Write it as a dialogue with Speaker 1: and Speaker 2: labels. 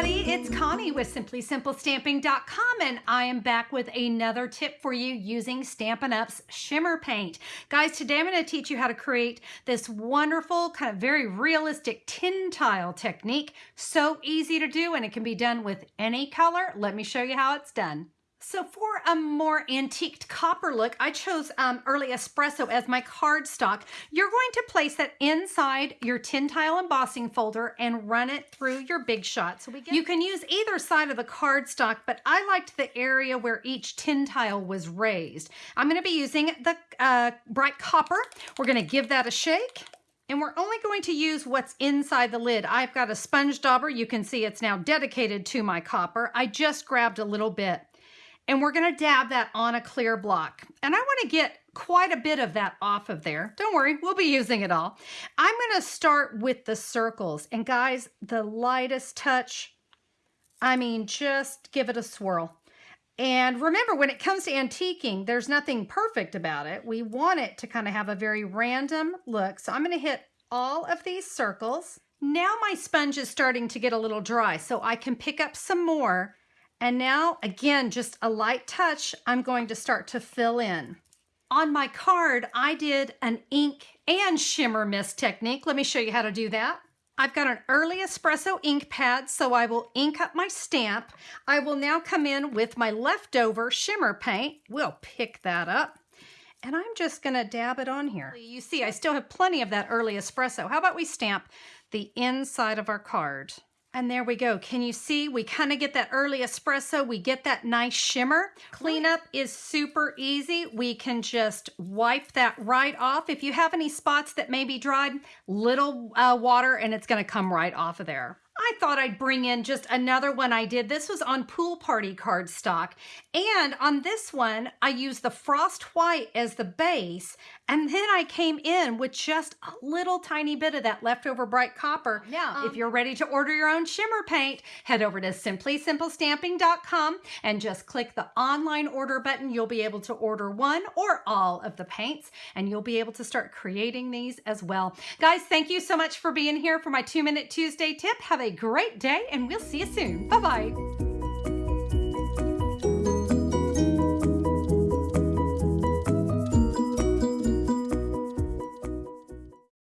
Speaker 1: everybody, it's Connie with SimplySimpleStamping.com and I am back with another tip for you using Stampin' Up's Shimmer Paint. Guys, today I'm going to teach you how to create this wonderful, kind of very realistic tin tile technique. So easy to do and it can be done with any color. Let me show you how it's done. So for a more antiqued copper look, I chose um, Early Espresso as my cardstock. You're going to place that inside your tin tile embossing folder and run it through your Big Shot. So we get, you can use either side of the cardstock, but I liked the area where each tin tile was raised. I'm going to be using the uh, bright copper. We're going to give that a shake. And we're only going to use what's inside the lid. I've got a sponge dauber. You can see it's now dedicated to my copper. I just grabbed a little bit and we're gonna dab that on a clear block. And I wanna get quite a bit of that off of there. Don't worry, we'll be using it all. I'm gonna start with the circles. And guys, the lightest touch, I mean, just give it a swirl. And remember, when it comes to antiquing, there's nothing perfect about it. We want it to kind of have a very random look. So I'm gonna hit all of these circles. Now my sponge is starting to get a little dry, so I can pick up some more and now, again, just a light touch, I'm going to start to fill in. On my card, I did an ink and shimmer mist technique. Let me show you how to do that. I've got an early espresso ink pad, so I will ink up my stamp. I will now come in with my leftover shimmer paint. We'll pick that up. And I'm just gonna dab it on here. You see, I still have plenty of that early espresso. How about we stamp the inside of our card? And there we go. Can you see? We kind of get that early espresso. We get that nice shimmer. Cleanup is super easy. We can just wipe that right off. If you have any spots that may be dried, little uh, water and it's going to come right off of there. I thought I'd bring in just another one I did. This was on Pool Party cardstock. And on this one, I used the Frost White as the base. And then I came in with just a little tiny bit of that leftover bright copper. Now, um, if you're ready to order your own shimmer paint, head over to SimplySimpleStamping.com and just click the online order button. You'll be able to order one or all of the paints and you'll be able to start creating these as well. Guys, thank you so much for being here for my two minute Tuesday tip. Have a great day and we'll see you soon. Bye-bye.